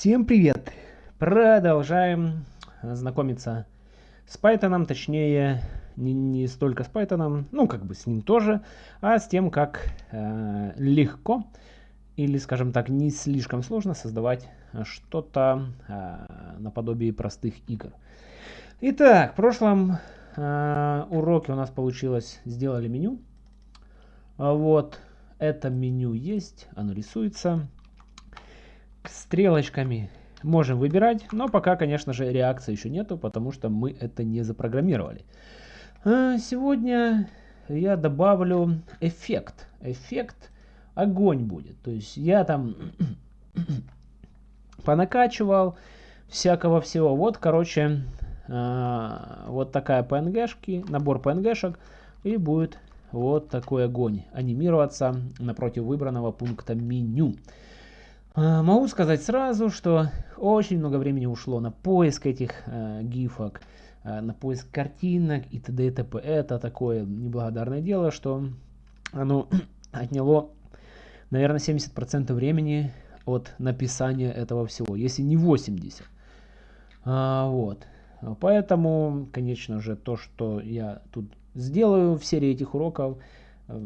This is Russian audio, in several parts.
Всем привет! Продолжаем знакомиться с Python, точнее не, не столько с Python, ну как бы с ним тоже, а с тем, как э, легко или, скажем так, не слишком сложно создавать что-то э, наподобие простых игр. Итак, в прошлом э, уроке у нас получилось, сделали меню. Вот, это меню есть, оно рисуется стрелочками можем выбирать, но пока, конечно же, реакции еще нету, потому что мы это не запрограммировали. А, сегодня я добавлю эффект. Эффект огонь будет. То есть я там понакачивал всякого всего. Вот, короче, а, вот такая PNG-шки, набор PNG-шек, и будет вот такой огонь анимироваться напротив выбранного пункта меню. А, могу сказать сразу, что очень много времени ушло на поиск этих э, гифок, э, на поиск картинок и т.д. и т.п. Это такое неблагодарное дело, что оно отняло, наверное, 70% времени от написания этого всего, если не 80%. А, вот. Поэтому, конечно же, то, что я тут сделаю в серии этих уроков, э,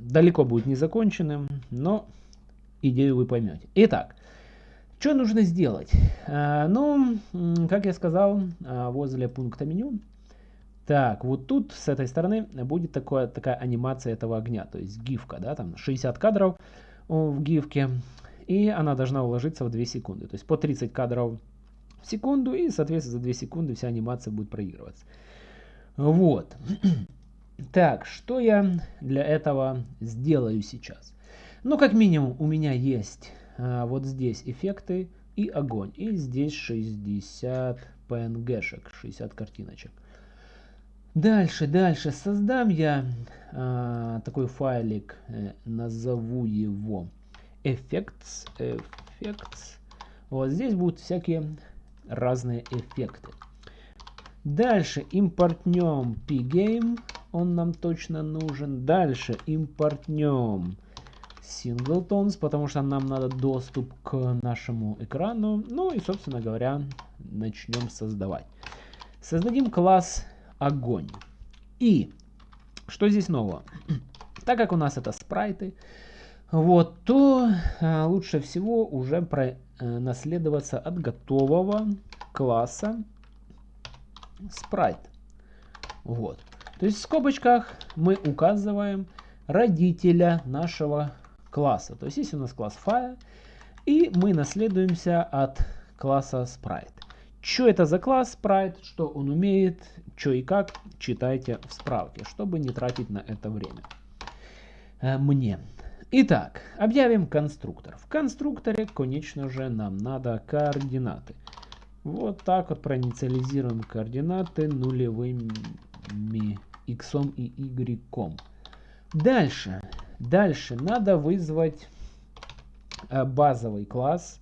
далеко будет не законченным, но идею вы поймете. Итак, что нужно сделать? А, ну, как я сказал, а, возле пункта меню, так, вот тут с этой стороны будет такое, такая анимация этого огня, то есть гифка, да, там 60 кадров в гифке, и она должна уложиться в 2 секунды, то есть по 30 кадров в секунду, и, соответственно, за 2 секунды вся анимация будет проигрываться. Вот. Так, что я для этого сделаю сейчас? Ну, как минимум, у меня есть а, вот здесь эффекты и огонь. И здесь 60 PNG-шек, 60 картиночек. Дальше, дальше. Создам я а, такой файлик, э, назову его effects, effects. Вот здесь будут всякие разные эффекты. Дальше импортнем pgame, он нам точно нужен. Дальше импортнем singletons, потому что нам надо доступ к нашему экрану. Ну и, собственно говоря, начнем создавать. Создадим класс огонь. И что здесь нового? Так как у нас это спрайты, вот, то а, лучше всего уже про, а, наследоваться от готового класса спрайт. Вот. То есть в скобочках мы указываем родителя нашего класса. То есть есть у нас класс fire, и мы наследуемся от класса sprite. Что это за класс sprite, что он умеет, что и как, читайте в справке, чтобы не тратить на это время. Э, мне. Итак, объявим конструктор. В конструкторе, конечно же, нам надо координаты. Вот так вот проинициализируем координаты нулевыми x и y. Дальше Дальше надо вызвать э, базовый класс,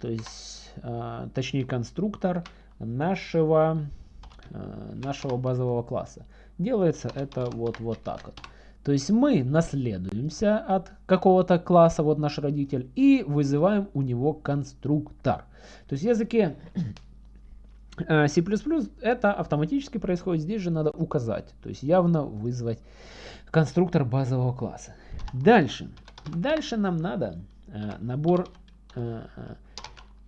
то есть, э, точнее конструктор нашего, э, нашего базового класса. Делается это вот, вот так вот. То есть мы наследуемся от какого-то класса, вот наш родитель, и вызываем у него конструктор. То есть в языке C++ это автоматически происходит, здесь же надо указать, то есть явно вызвать конструктор базового класса. Дальше. Дальше нам надо э, набор э, э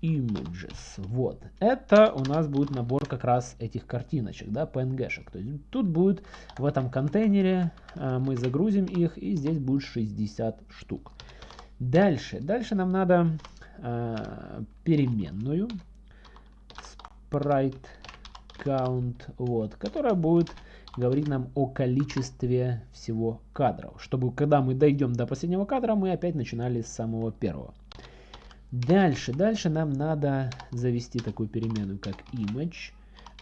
images. Вот. Это у нас будет набор как раз этих картиночек, да, PNG-шек. То есть тут будет в этом контейнере, э, мы загрузим их, и здесь будет 60 штук. Дальше. Дальше нам надо э, переменную sprite count, вот, которая будет говорит нам о количестве всего кадров, чтобы когда мы дойдем до последнего кадра, мы опять начинали с самого первого. Дальше, дальше нам надо завести такую переменную, как image.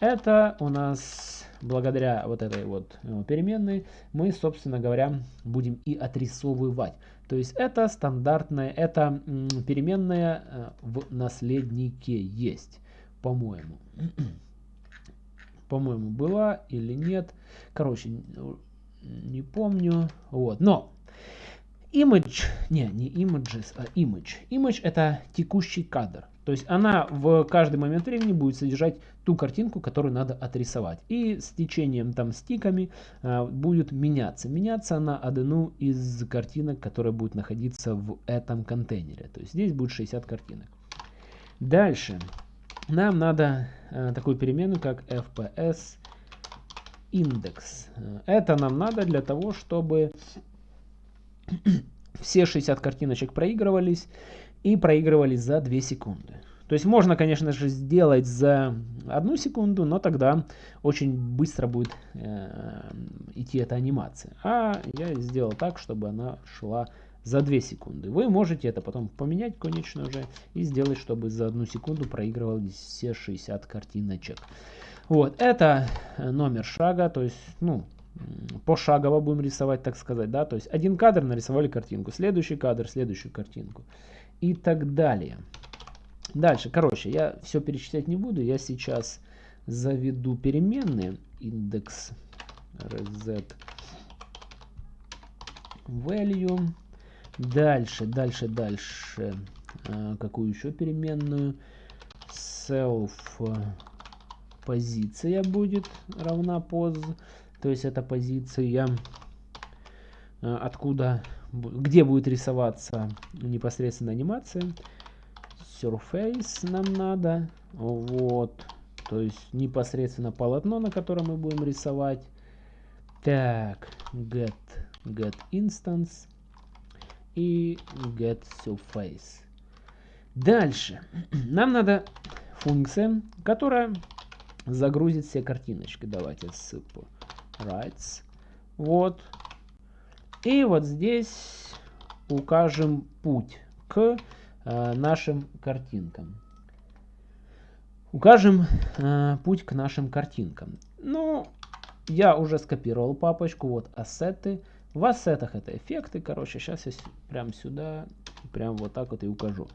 Это у нас, благодаря вот этой вот э, переменной, мы, собственно говоря, будем и отрисовывать. То есть это стандартная, это переменная э, в наследнике есть, по-моему по-моему, была или нет. Короче, не помню. Вот, но image, не, не images, а image. Image это текущий кадр. То есть она в каждый момент времени будет содержать ту картинку, которую надо отрисовать. И с течением там стиками э, будет меняться. Меняться на одну из картинок, которая будет находиться в этом контейнере. То есть здесь будет 60 картинок. Дальше нам надо э, такую переменную, как fps индекс. Это нам надо для того, чтобы все 60 картиночек проигрывались и проигрывались за 2 секунды. То есть можно, конечно же, сделать за одну секунду, но тогда очень быстро будет э, идти эта анимация. А я сделал так, чтобы она шла за 2 секунды. Вы можете это потом поменять, конечно же, и сделать, чтобы за одну секунду проигрывались все 60 картиночек. Вот, это номер шага, то есть, ну, пошагово будем рисовать, так сказать, да, то есть один кадр нарисовали картинку, следующий кадр, следующую картинку и так далее. Дальше, короче, я все перечислять не буду, я сейчас заведу переменные индекс reset value, дальше, дальше, дальше, а, какую еще переменную, self позиция будет равна pos, то есть это позиция, а, откуда, где будет рисоваться непосредственно анимация. Surface нам надо, вот, то есть непосредственно полотно, на котором мы будем рисовать. Так, get, get instance и get surface. Дальше. Нам надо функция, которая загрузит все картиночки. Давайте ссылку rights. Вот. И вот здесь укажем путь к э, нашим картинкам. Укажем э, путь к нашим картинкам. Ну, я уже скопировал папочку. Вот ассеты. В ассетах это эффекты. Короче, сейчас я прям сюда, прям вот так вот и укажу.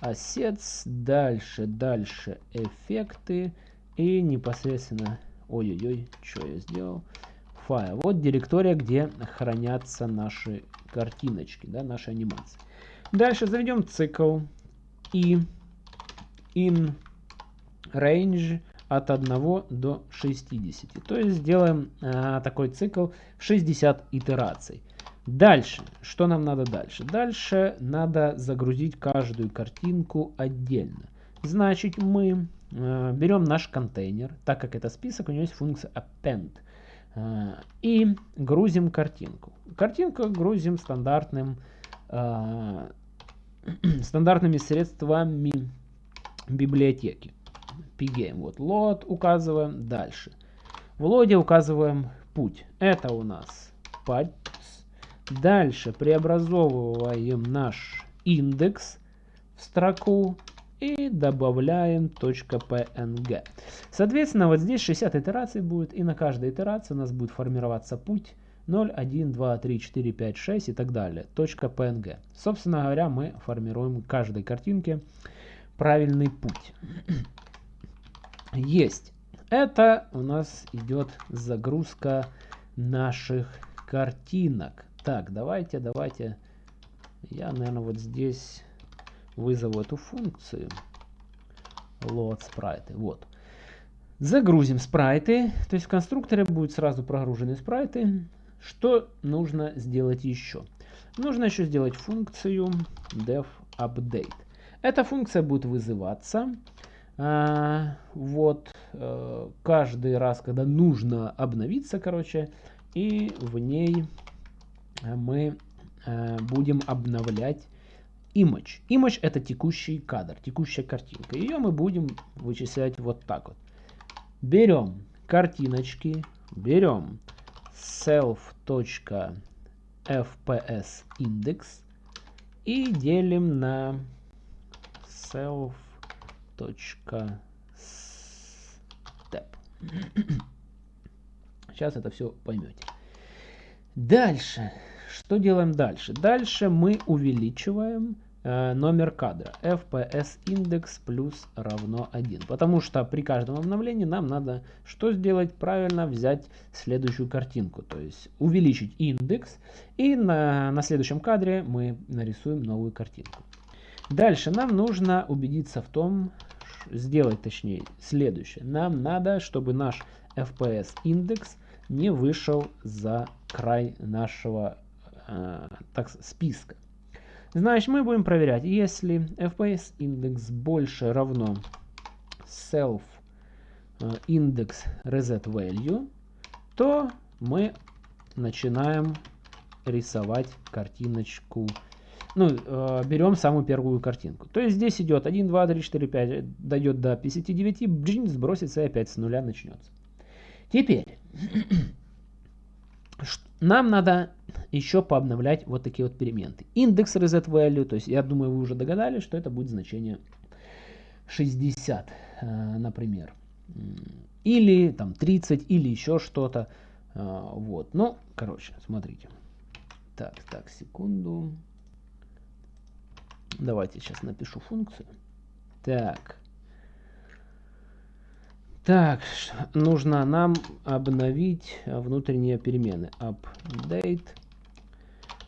Assets, дальше, дальше эффекты и непосредственно, ой-ой-ой, что я сделал, файл. Вот директория, где хранятся наши картиночки, да, наши анимации. Дальше заведем цикл и in range от 1 до 60. То есть сделаем а, такой цикл 60 итераций. Дальше, что нам надо дальше? Дальше надо загрузить каждую картинку отдельно. Значит, мы э, берем наш контейнер, так как это список, у него есть функция append. Э, и грузим картинку. Картинку грузим стандартным, э, стандартными средствами библиотеки. Pgame. Вот load указываем. Дальше. В лоде указываем путь. Это у нас paths. Дальше преобразовываем наш индекс в строку и добавляем .png. Соответственно, вот здесь 60 итераций будет, и на каждой итерации у нас будет формироваться путь 0, 1, 2, 3, 4, 5, 6 и так далее. .png. Собственно говоря, мы формируем каждой картинке правильный путь. Есть. Это у нас идет загрузка наших картинок. Так, давайте, давайте. Я, наверное, вот здесь вызову эту функцию load спрайты. Вот. Загрузим спрайты. То есть в конструкторе будут сразу прогружены спрайты. Что нужно сделать еще? Нужно еще сделать функцию def update. Эта функция будет вызываться вот а, каждый раз, когда нужно обновиться, короче, и в ней мы а, будем обновлять image. Image это текущий кадр, текущая картинка. Ее мы будем вычислять вот так вот. Берем картиночки, берем self.fps индекс и делим на self.step. Сейчас это все поймете. Дальше. Что делаем дальше? Дальше мы увеличиваем э, номер кадра. FPS индекс плюс равно 1. Потому что при каждом обновлении нам надо что сделать? Правильно взять следующую картинку. То есть увеличить индекс. И на, на следующем кадре мы нарисуем новую картинку. Дальше нам нужно убедиться в том, сделать точнее следующее. Нам надо, чтобы наш FPS индекс не вышел за край нашего э, так, списка. Значит, мы будем проверять, если FPS индекс больше равно self э, индекс reset value, то мы начинаем рисовать картиночку. Ну, э, берем самую первую картинку. То есть здесь идет 1, 2, 3, 4, 5, дойдет до 59, бджин, сбросится и опять с нуля начнется. Теперь, нам надо еще пообновлять вот такие вот перемены. Индекс reset value, то есть я думаю, вы уже догадались, что это будет значение 60, э, например. Или там 30, или еще что-то. Э, вот, ну, короче, смотрите. Так, так, секунду. Давайте сейчас напишу функцию. Так. Так, нужно нам обновить внутренние перемены. Update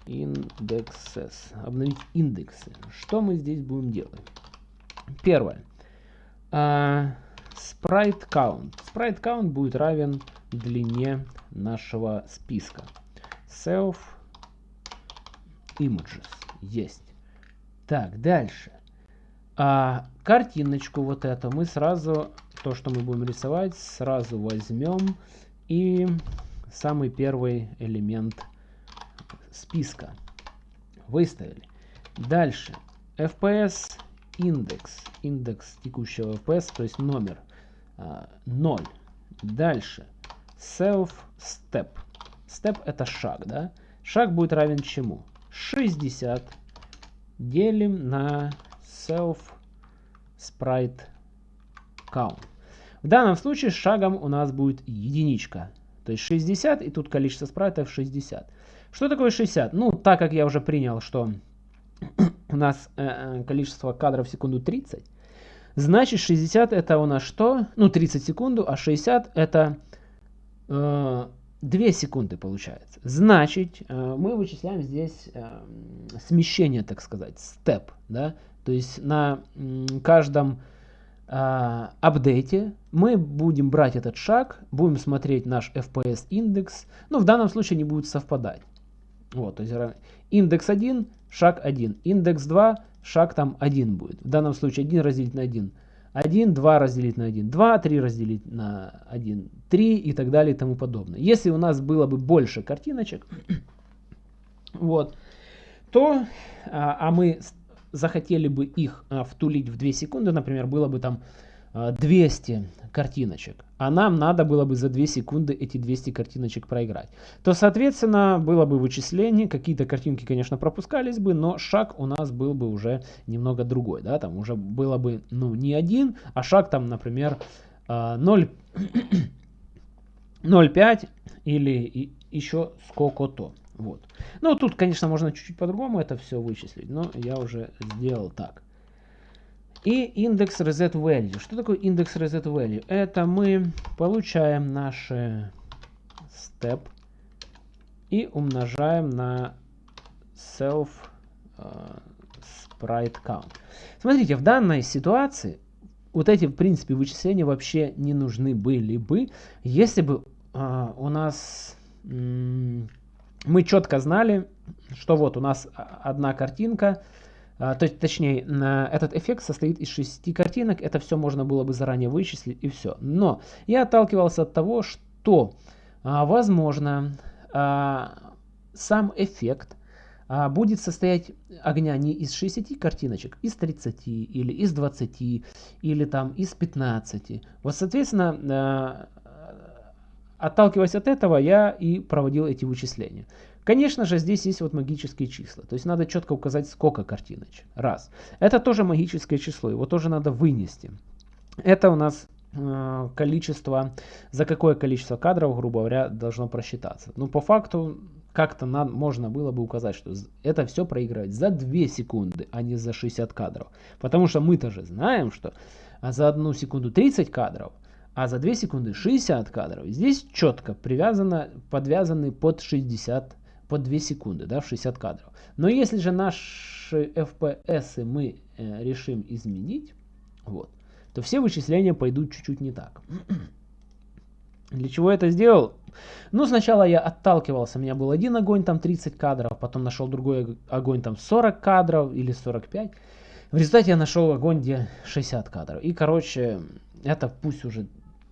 indexes. Обновить индексы. Что мы здесь будем делать? Первое. Uh, sprite count. Sprite count будет равен длине нашего списка. Self images. Есть. Так, дальше. А картиночку вот эту мы сразу, то, что мы будем рисовать, сразу возьмем и самый первый элемент списка выставили. Дальше. FPS индекс. Индекс текущего FPS, то есть номер а, 0. Дальше. Self step. Step это шаг, да? Шаг будет равен чему? 60 делим на self sprite count. В данном случае шагом у нас будет единичка. То есть 60, и тут количество спрайтов 60. Что такое 60? Ну, так как я уже принял, что у нас э, э количество кадров в секунду 30, значит 60 это у нас что? Ну, 30 секунду, а 60 это э, 2 секунды получается. Значит, э, мы вычисляем здесь э, смещение, так сказать, степ. Да? То есть на каждом э, апдейте мы будем брать этот шаг, будем смотреть наш FPS индекс. Но в данном случае не будет совпадать. Вот, то есть индекс 1, шаг 1. Индекс 2, шаг там 1 будет. В данном случае 1 разделить на 1 1, 2 разделить на 1, 2, 3 разделить на 1, 3 и так далее и тому подобное. Если у нас было бы больше картиночек, вот, то, а, а мы захотели бы их а, втулить в 2 секунды, например, было бы там 200 картиночек, а нам надо было бы за 2 секунды эти 200 картиночек проиграть, то, соответственно, было бы вычисление, какие-то картинки, конечно, пропускались бы, но шаг у нас был бы уже немного другой, да, там уже было бы, ну, не один, а шаг там, например, 0, 0,5 или еще сколько-то. Вот. Ну, тут, конечно, можно чуть-чуть по-другому это все вычислить, но я уже сделал так. И индекс reset value. Что такое индекс reset value? Это мы получаем наши step и умножаем на self uh, sprite count. Смотрите, в данной ситуации вот эти, в принципе, вычисления вообще не нужны были бы, если бы uh, у нас мы четко знали, что вот у нас одна картинка, то есть, точнее, этот эффект состоит из шести картинок, это все можно было бы заранее вычислить и все. Но я отталкивался от того, что, а, возможно, а, сам эффект будет состоять огня не из 60 картиночек, из 30 или из 20 или там из 15. Вот, соответственно, отталкиваясь от этого, я и проводил эти вычисления. Конечно же, здесь есть вот магические числа. То есть надо четко указать, сколько картиночек. Раз. Это тоже магическое число, его тоже надо вынести. Это у нас э, количество, за какое количество кадров, грубо говоря, должно просчитаться. Ну, по факту, как-то можно было бы указать, что это все проигрывать за 2 секунды, а не за 60 кадров. Потому что мы-то же знаем, что за одну секунду 30 кадров, а за 2 секунды 60 кадров. Здесь четко привязано, подвязаны под 60 по 2 секунды, да, в 60 кадров. Но если же наш наши FPS мы э, решим изменить, вот, то все вычисления пойдут чуть-чуть не так. Для чего я это сделал? Ну, сначала я отталкивался, у меня был один огонь, там 30 кадров, потом нашел другой огонь, там 40 кадров или 45. В результате я нашел огонь, где 60 кадров. И, короче, это пусть уже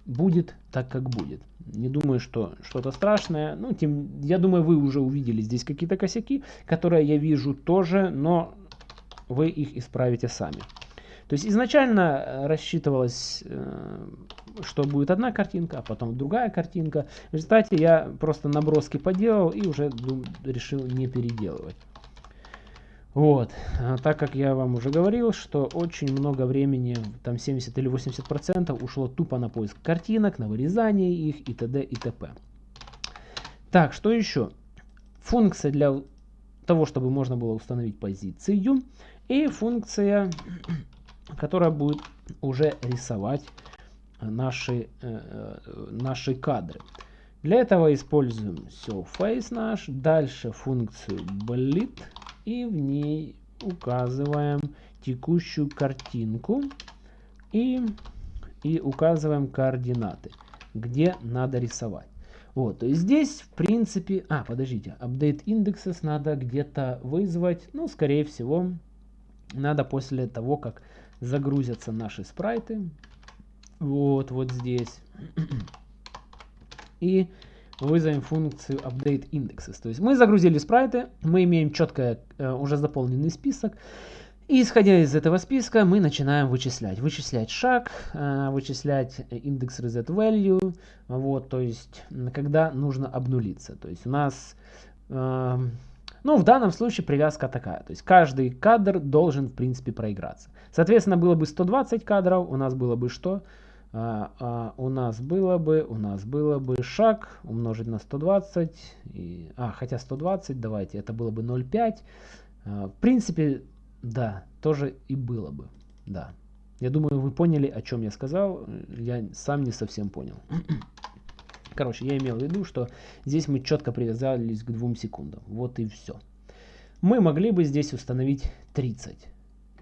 будет так, как будет. Не думаю, что что-то страшное. Ну, тем, я думаю, вы уже увидели здесь какие-то косяки, которые я вижу тоже, но вы их исправите сами. То есть изначально э, рассчитывалось, э, что будет одна картинка, а потом другая картинка. В результате я просто наброски поделал и уже решил не переделывать. Вот, а так как я вам уже говорил, что очень много времени, там 70 или 80 процентов ушло тупо на поиск картинок, на вырезание их и т.д. и т.п. Так, что еще? Функция для того, чтобы можно было установить позицию и функция которая будет уже рисовать наши, э, наши кадры. Для этого используем surface наш, дальше функцию blit и в ней указываем текущую картинку и, и указываем координаты, где надо рисовать. Вот, то есть здесь, в принципе... А, подождите, update indexes надо где-то вызвать. Ну, скорее всего, надо после того, как загрузятся наши спрайты. Вот, вот здесь. И вызовем функцию update indexes. То есть мы загрузили спрайты, мы имеем четко э, уже заполненный список. И исходя из этого списка мы начинаем вычислять. Вычислять шаг, э, вычислять индекс reset value. Вот, то есть когда нужно обнулиться. То есть у нас э, ну, в данном случае привязка такая. То есть каждый кадр должен, в принципе, проиграться. Соответственно, было бы 120 кадров, у нас было бы что? А, а, у нас было бы, у нас было бы шаг умножить на 120. И, а, хотя 120, давайте, это было бы 0,5. А, в принципе, да, тоже и было бы. Да. Я думаю, вы поняли, о чем я сказал. Я сам не совсем понял. Короче, я имел в виду, что здесь мы четко привязались к двум секундам. Вот и все. Мы могли бы здесь установить 30.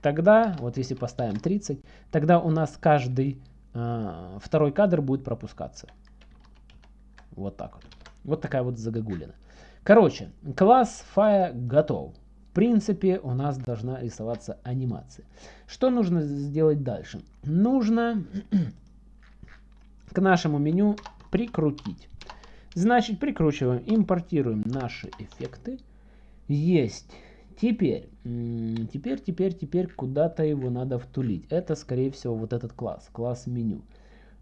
Тогда, вот если поставим 30, тогда у нас каждый второй кадр будет пропускаться. Вот так вот. Вот такая вот загогулина. Короче, класс Fire готов. В принципе, у нас должна рисоваться анимация. Что нужно сделать дальше? Нужно к нашему меню прикрутить. Значит, прикручиваем, импортируем наши эффекты. Есть. Теперь, теперь, теперь, теперь куда-то его надо втулить. Это, скорее всего, вот этот класс, класс меню.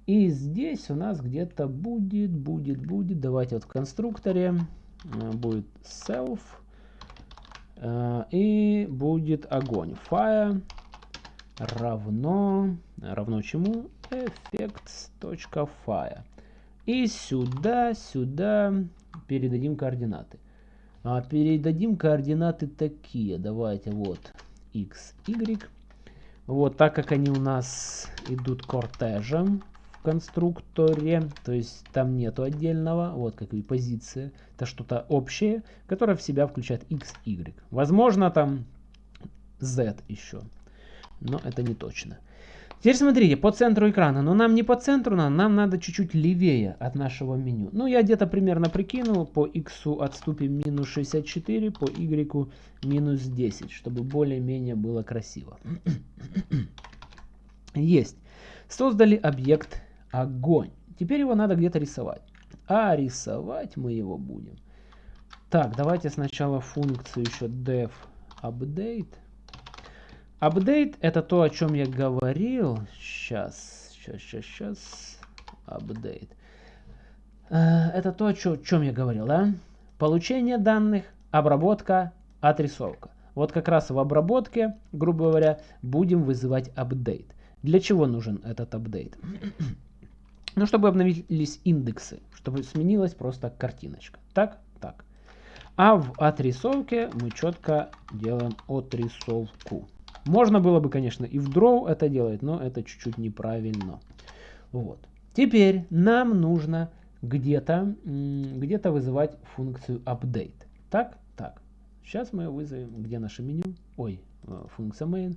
И здесь у нас где-то будет, будет, будет, давайте вот в конструкторе э, будет self э, и будет огонь. Fire равно, равно чему? effects.fire. И сюда, сюда передадим координаты. А передадим координаты такие. Давайте вот x, y. Вот так как они у нас идут кортежем в конструкторе, то есть там нету отдельного, вот как и позиция, это что-то общее, которое в себя включает x, y. Возможно там z еще, но это не точно. Теперь смотрите, по центру экрана. Но нам не по центру нам надо чуть-чуть левее от нашего меню. Ну, я где-то примерно прикинул. По x отступим минус 64, по y минус 10, чтобы более-менее было красиво. Есть. Создали объект огонь. Теперь его надо где-то рисовать. А рисовать мы его будем. Так, давайте сначала функцию еще def update. Апдейт это то, о чем я говорил. Сейчас, сейчас, сейчас, сейчас. Апдейт. Э, это то, о чем я говорил, да? Получение данных, обработка, отрисовка. Вот как раз в обработке, грубо говоря, будем вызывать апдейт. Для чего нужен этот апдейт? ну, чтобы обновились индексы, чтобы сменилась просто картиночка. Так, так. А в отрисовке мы четко делаем отрисовку. Можно было бы, конечно, и в Draw это делать, но это чуть-чуть неправильно. Вот. Теперь нам нужно где-то где, -то, вызывать функцию update. Так, так. Сейчас мы вызовем, где наше меню. Ой, э, функция main.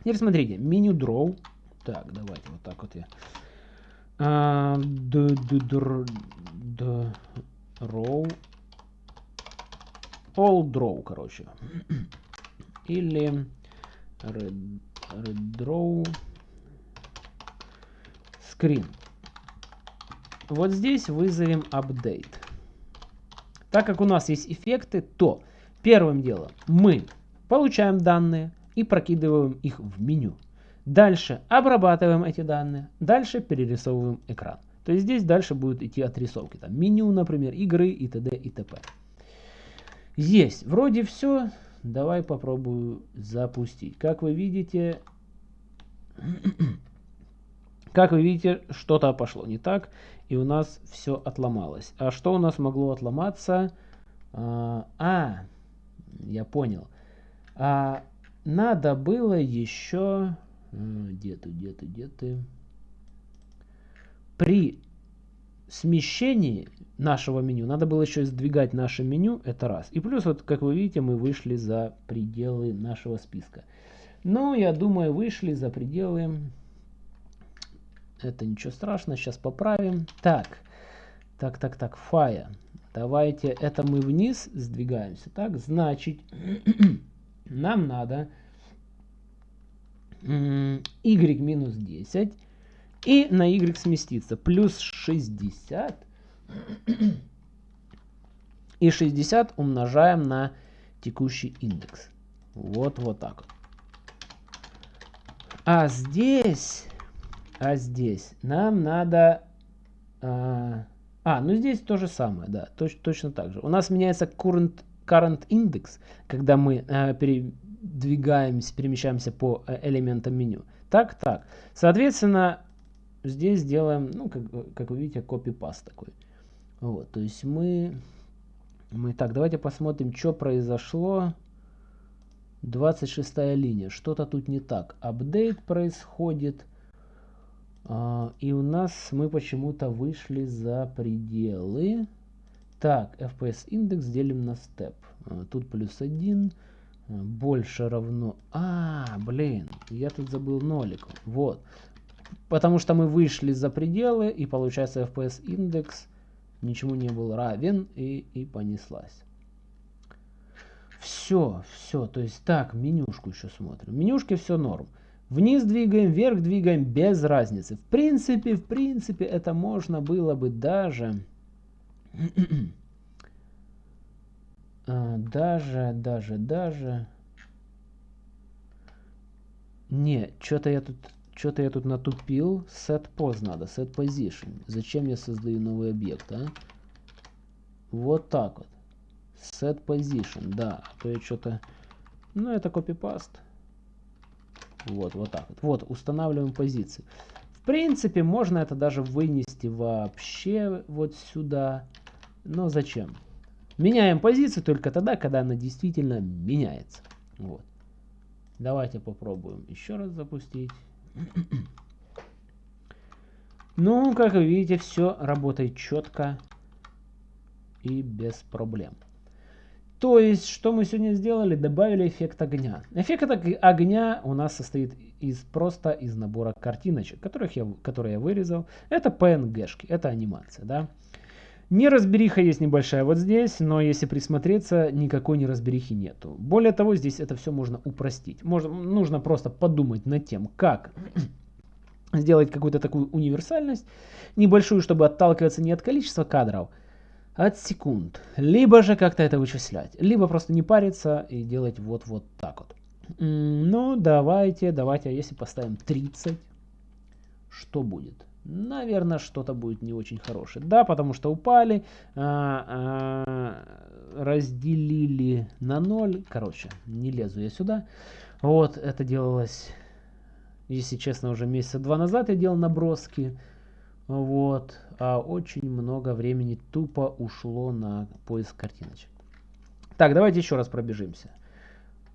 Теперь смотрите, меню draw. Так, давайте вот так вот я. А, draw. All draw, короче. Или redraw screen. Вот здесь вызовем update. Так как у нас есть эффекты, то первым делом мы получаем данные и прокидываем их в меню. Дальше обрабатываем эти данные, дальше перерисовываем экран. То есть здесь дальше будут идти отрисовки. Там меню, например, игры и т.д. и т.п. Есть. Вроде все. Давай попробую запустить. Как вы видите, как вы видите, что-то пошло не так, и у нас все отломалось. А что у нас могло отломаться? А, а я понял. А, надо было еще... А, где ты, где ты, где ты? При смещении нашего меню надо было еще сдвигать наше меню, это раз. И плюс, вот как вы видите, мы вышли за пределы нашего списка. Ну, я думаю, вышли за пределы это ничего страшного, сейчас поправим. Так, так, так, так, фая. Давайте, это мы вниз сдвигаемся. Так, значит, нам надо y минус 10 и на y сместиться. Плюс 60 и 60 умножаем на текущий индекс. Вот, вот так. А здесь а здесь нам надо... А, а, ну здесь то же самое, да, точ, точно так же. У нас меняется current, current index, когда мы а, передвигаемся, перемещаемся по э, элементам меню. Так, так. Соответственно, здесь делаем, ну, как, как вы видите, copy-paste такой. Вот, то есть мы... Мы так, давайте посмотрим, что произошло. 26 линия. Что-то тут не так. Апдейт происходит. А, и у нас мы почему-то вышли за пределы. Так, FPS индекс делим на step. А, тут плюс 1. А, больше равно... А, блин, я тут забыл нолик. Вот. Потому что мы вышли за пределы, и получается FPS индекс ничему не был равен, и, и понеслась. Все, все. То есть так, менюшку еще смотрим. В менюшке все норм. Вниз двигаем, вверх двигаем, без разницы. В принципе, в принципе, это можно было бы даже... А, даже, даже, даже... Не, что-то я тут... Что-то я тут натупил. Set pose надо, set position. Зачем я создаю новый объект, а? Вот так вот. Set position, да. А то я что-то... Ну, это копипаст. Вот, вот так вот. Вот, устанавливаем позиции. В принципе, можно это даже вынести вообще вот сюда. Но зачем? Меняем позицию только тогда, когда она действительно меняется. Вот. Давайте попробуем еще раз запустить. Ну, как вы видите, все работает четко и без проблем. То есть, что мы сегодня сделали? Добавили эффект огня. Эффект огня у нас состоит из просто из набора картиночек, которых я, которые я вырезал. Это PNG-шки, это анимация, да. Неразбериха есть небольшая вот здесь, но если присмотреться, никакой неразберихи нету. Более того, здесь это все можно упростить. Можно, нужно просто подумать над тем, как сделать какую-то такую универсальность, небольшую, чтобы отталкиваться не от количества кадров, от секунд. Либо же как-то это вычислять. Либо просто не париться и делать вот-вот так вот. Ну, давайте, давайте, а если поставим 30, что будет? Наверное, что-то будет не очень хорошее. Да, потому что упали, а, а, разделили на 0. Короче, не лезу я сюда. Вот, это делалось, если честно, уже месяца два назад я делал наброски. Вот, а очень много времени тупо ушло на поиск картиночек. Так, давайте еще раз пробежимся.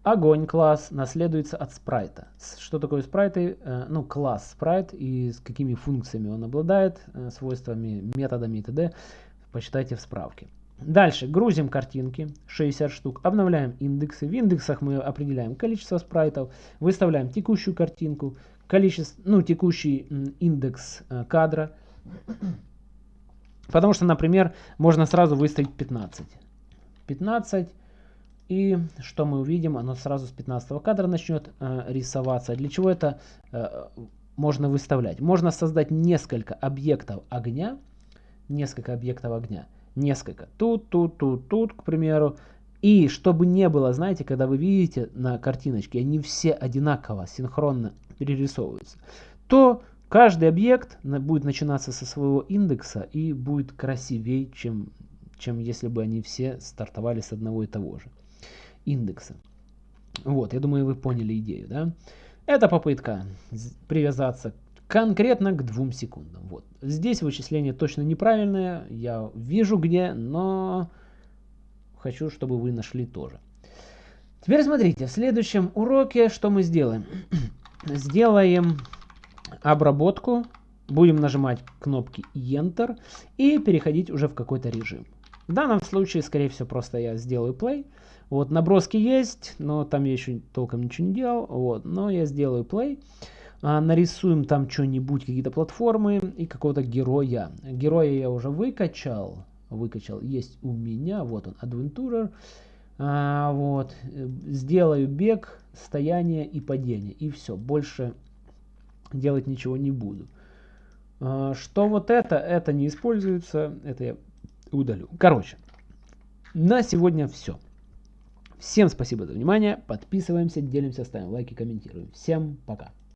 Огонь класс наследуется от спрайта. Что такое спрайты? Э, ну, класс спрайт и с какими функциями он обладает, э, свойствами, методами и т.д. Почитайте в справке. Дальше грузим картинки, 60 штук, обновляем индексы. В индексах мы определяем количество спрайтов, выставляем текущую картинку, количество, ну, текущий индекс э, кадра. Потому что, например, можно сразу выставить 15. 15. И что мы увидим? Оно сразу с 15 кадра начнет э, рисоваться. Для чего это э, можно выставлять? Можно создать несколько объектов огня. Несколько объектов огня. Несколько. Тут, тут, тут, тут, к примеру. И чтобы не было, знаете, когда вы видите на картиночке, они все одинаково, синхронно перерисовываются, то каждый объект будет начинаться со своего индекса и будет красивее, чем, чем если бы они все стартовали с одного и того же индекса. Вот, я думаю, вы поняли идею, да? Это попытка привязаться конкретно к двум секундам. Вот. Здесь вычисление точно неправильное, я вижу где, но хочу, чтобы вы нашли тоже. Теперь смотрите, в следующем уроке что мы сделаем? Сделаем обработку, будем нажимать кнопки Enter и переходить уже в какой-то режим. В данном случае, скорее всего, просто я сделаю play. Вот, наброски есть, но там я еще толком ничего не делал. Вот, но я сделаю play. А, нарисуем там что-нибудь, какие-то платформы и какого-то героя. Героя я уже выкачал. Выкачал. Есть у меня. Вот он, Adventurer. А, вот. Сделаю бег, стояние и падение. И все. Больше делать ничего не буду. А, что вот это? Это не используется. Это я удалю. Короче, на сегодня все. Всем спасибо за внимание. Подписываемся, делимся, ставим лайки, комментируем. Всем пока.